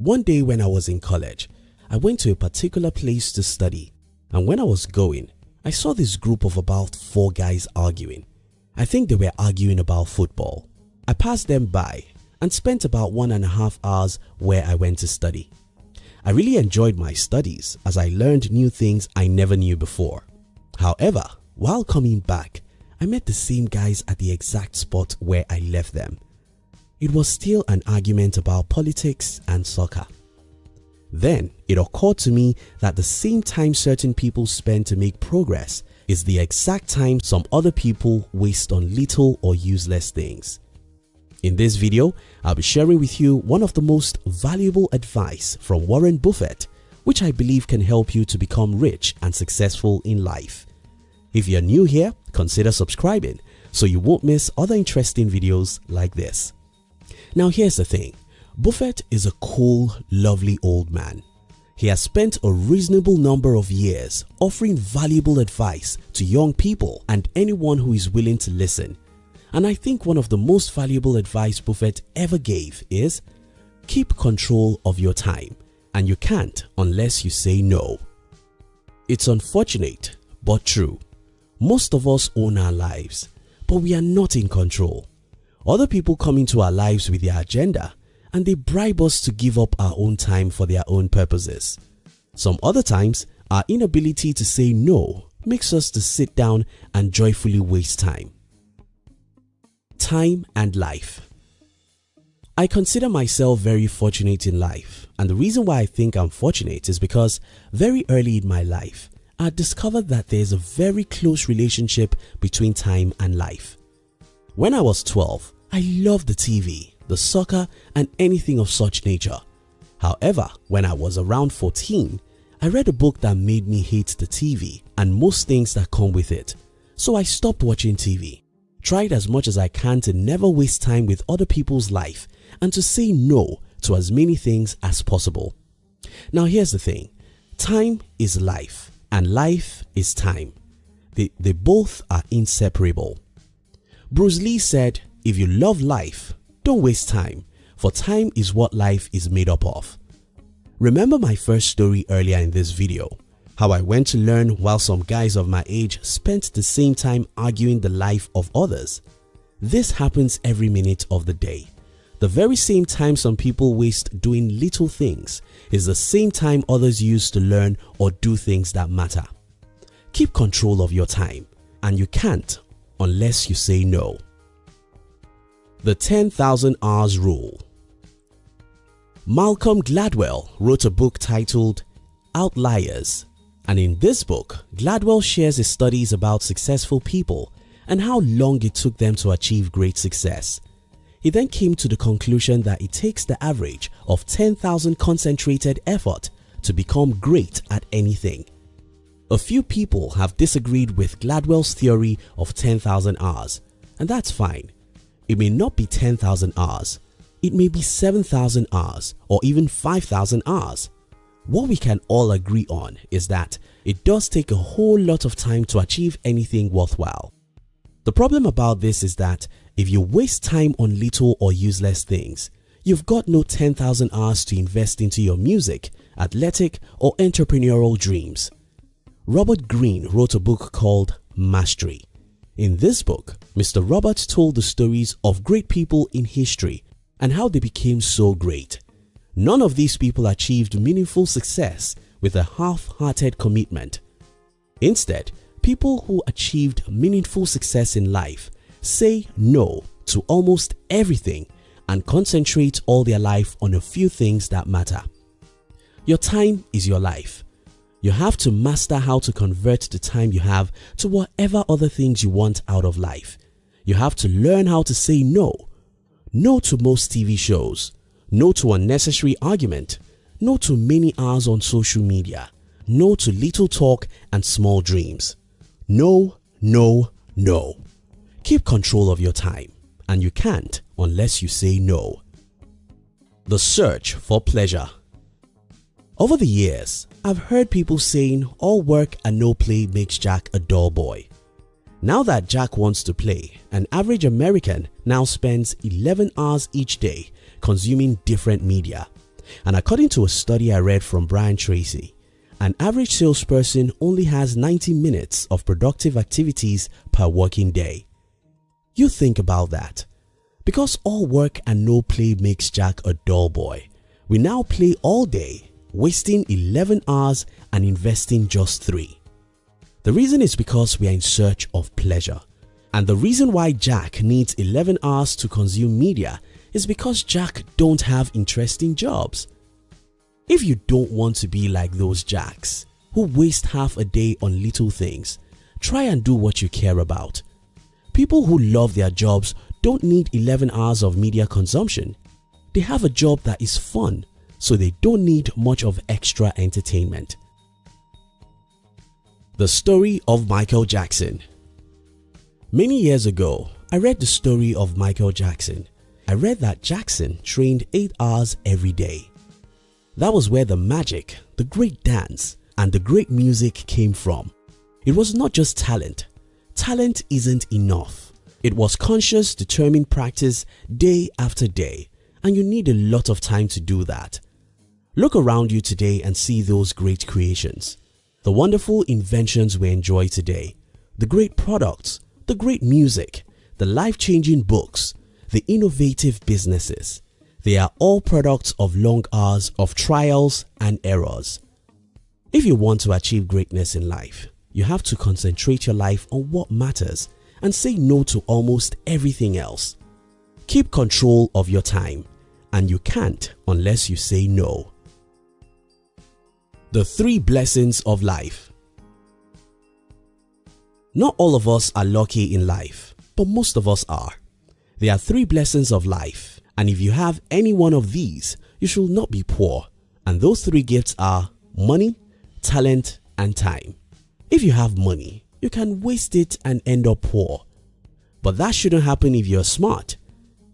One day when I was in college, I went to a particular place to study and when I was going, I saw this group of about four guys arguing. I think they were arguing about football. I passed them by and spent about one and a half hours where I went to study. I really enjoyed my studies as I learned new things I never knew before. However, while coming back, I met the same guys at the exact spot where I left them. It was still an argument about politics and soccer. Then it occurred to me that the same time certain people spend to make progress is the exact time some other people waste on little or useless things. In this video, I'll be sharing with you one of the most valuable advice from Warren Buffett which I believe can help you to become rich and successful in life. If you're new here, consider subscribing so you won't miss other interesting videos like this. Now here's the thing, Buffett is a cool, lovely old man. He has spent a reasonable number of years offering valuable advice to young people and anyone who is willing to listen. And I think one of the most valuable advice Buffett ever gave is keep control of your time and you can't unless you say no. It's unfortunate but true. Most of us own our lives but we are not in control. Other people come into our lives with their agenda and they bribe us to give up our own time for their own purposes. Some other times, our inability to say no makes us to sit down and joyfully waste time. Time and life I consider myself very fortunate in life and the reason why I think I'm fortunate is because very early in my life, I discovered that there's a very close relationship between time and life. When I was 12, I loved the TV, the soccer and anything of such nature. However, when I was around 14, I read a book that made me hate the TV and most things that come with it. So I stopped watching TV, tried as much as I can to never waste time with other people's life and to say no to as many things as possible. Now here's the thing, time is life and life is time. They, they both are inseparable. Bruce Lee said, if you love life, don't waste time for time is what life is made up of. Remember my first story earlier in this video, how I went to learn while some guys of my age spent the same time arguing the life of others. This happens every minute of the day. The very same time some people waste doing little things is the same time others use to learn or do things that matter. Keep control of your time and you can't unless you say no. The 10,000 Hours Rule Malcolm Gladwell wrote a book titled Outliers and in this book, Gladwell shares his studies about successful people and how long it took them to achieve great success. He then came to the conclusion that it takes the average of 10,000 concentrated effort to become great at anything. A few people have disagreed with Gladwell's theory of 10,000 hours and that's fine. It may not be 10,000 hours, it may be 7,000 hours or even 5,000 hours. What we can all agree on is that it does take a whole lot of time to achieve anything worthwhile. The problem about this is that if you waste time on little or useless things, you've got no 10,000 hours to invest into your music, athletic or entrepreneurial dreams. Robert Greene wrote a book called Mastery. In this book, Mr. Robert told the stories of great people in history and how they became so great. None of these people achieved meaningful success with a half-hearted commitment. Instead, people who achieved meaningful success in life say no to almost everything and concentrate all their life on a few things that matter. Your time is your life. You have to master how to convert the time you have to whatever other things you want out of life. You have to learn how to say no. No to most TV shows. No to unnecessary argument. No to many hours on social media. No to little talk and small dreams. No, no, no. Keep control of your time and you can't unless you say no. The search for pleasure Over the years, I've heard people saying all work and no play makes Jack a dull boy. Now that Jack wants to play, an average American now spends 11 hours each day consuming different media. And according to a study I read from Brian Tracy, an average salesperson only has 90 minutes of productive activities per working day. You think about that. Because all work and no play makes Jack a dull boy, we now play all day, wasting 11 hours and investing just 3. The reason is because we are in search of pleasure. And the reason why Jack needs 11 hours to consume media is because Jack don't have interesting jobs. If you don't want to be like those Jacks who waste half a day on little things, try and do what you care about. People who love their jobs don't need 11 hours of media consumption. They have a job that is fun, so they don't need much of extra entertainment. The Story of Michael Jackson Many years ago, I read the story of Michael Jackson. I read that Jackson trained 8 hours every day. That was where the magic, the great dance and the great music came from. It was not just talent. Talent isn't enough. It was conscious determined practice day after day and you need a lot of time to do that. Look around you today and see those great creations. The wonderful inventions we enjoy today, the great products, the great music, the life-changing books, the innovative businesses. They are all products of long hours of trials and errors. If you want to achieve greatness in life, you have to concentrate your life on what matters and say no to almost everything else. Keep control of your time and you can't unless you say no. The Three Blessings of Life not all of us are lucky in life, but most of us are. There are three blessings of life and if you have any one of these, you should not be poor and those three gifts are money, talent and time. If you have money, you can waste it and end up poor. But that shouldn't happen if you're smart.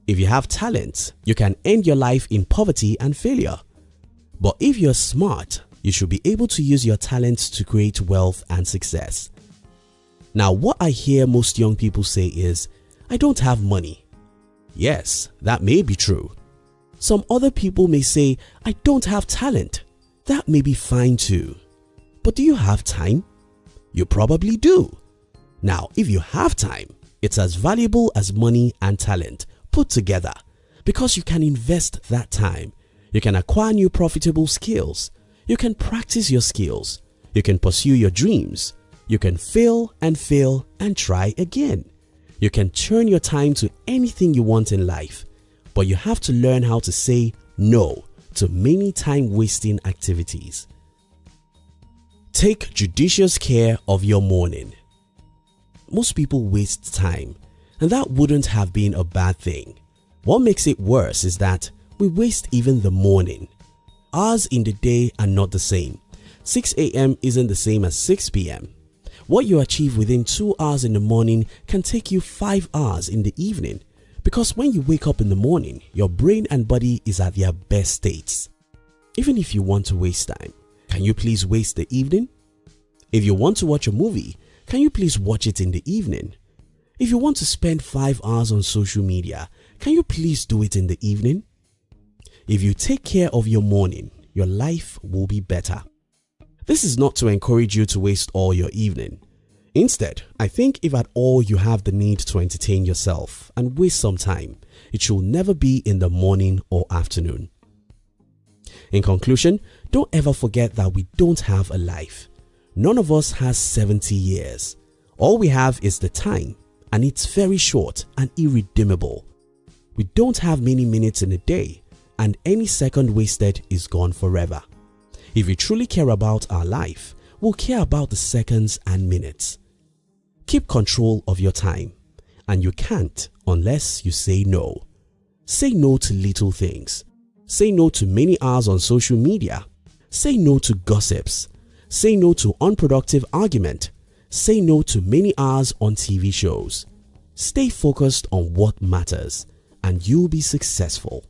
If you have talent, you can end your life in poverty and failure. But if you're smart, you should be able to use your talents to create wealth and success. Now what I hear most young people say is, I don't have money. Yes, that may be true. Some other people may say, I don't have talent. That may be fine too. But do you have time? You probably do. Now if you have time, it's as valuable as money and talent put together because you can invest that time. You can acquire new profitable skills. You can practice your skills. You can pursue your dreams. You can fail and fail and try again. You can turn your time to anything you want in life, but you have to learn how to say no to many time wasting activities. Take judicious care of your morning. Most people waste time and that wouldn't have been a bad thing. What makes it worse is that we waste even the morning. Hours in the day are not the same. 6 a.m. isn't the same as 6 p.m. What you achieve within 2 hours in the morning can take you 5 hours in the evening because when you wake up in the morning, your brain and body is at their best states. Even if you want to waste time, can you please waste the evening? If you want to watch a movie, can you please watch it in the evening? If you want to spend 5 hours on social media, can you please do it in the evening? If you take care of your morning, your life will be better. This is not to encourage you to waste all your evening. Instead, I think if at all you have the need to entertain yourself and waste some time, it should never be in the morning or afternoon. In conclusion, don't ever forget that we don't have a life. None of us has 70 years. All we have is the time and it's very short and irredeemable. We don't have many minutes in a day and any second wasted is gone forever. If we truly care about our life, we'll care about the seconds and minutes. Keep control of your time and you can't unless you say no. Say no to little things. Say no to many hours on social media. Say no to gossips. Say no to unproductive argument. Say no to many hours on TV shows. Stay focused on what matters and you'll be successful.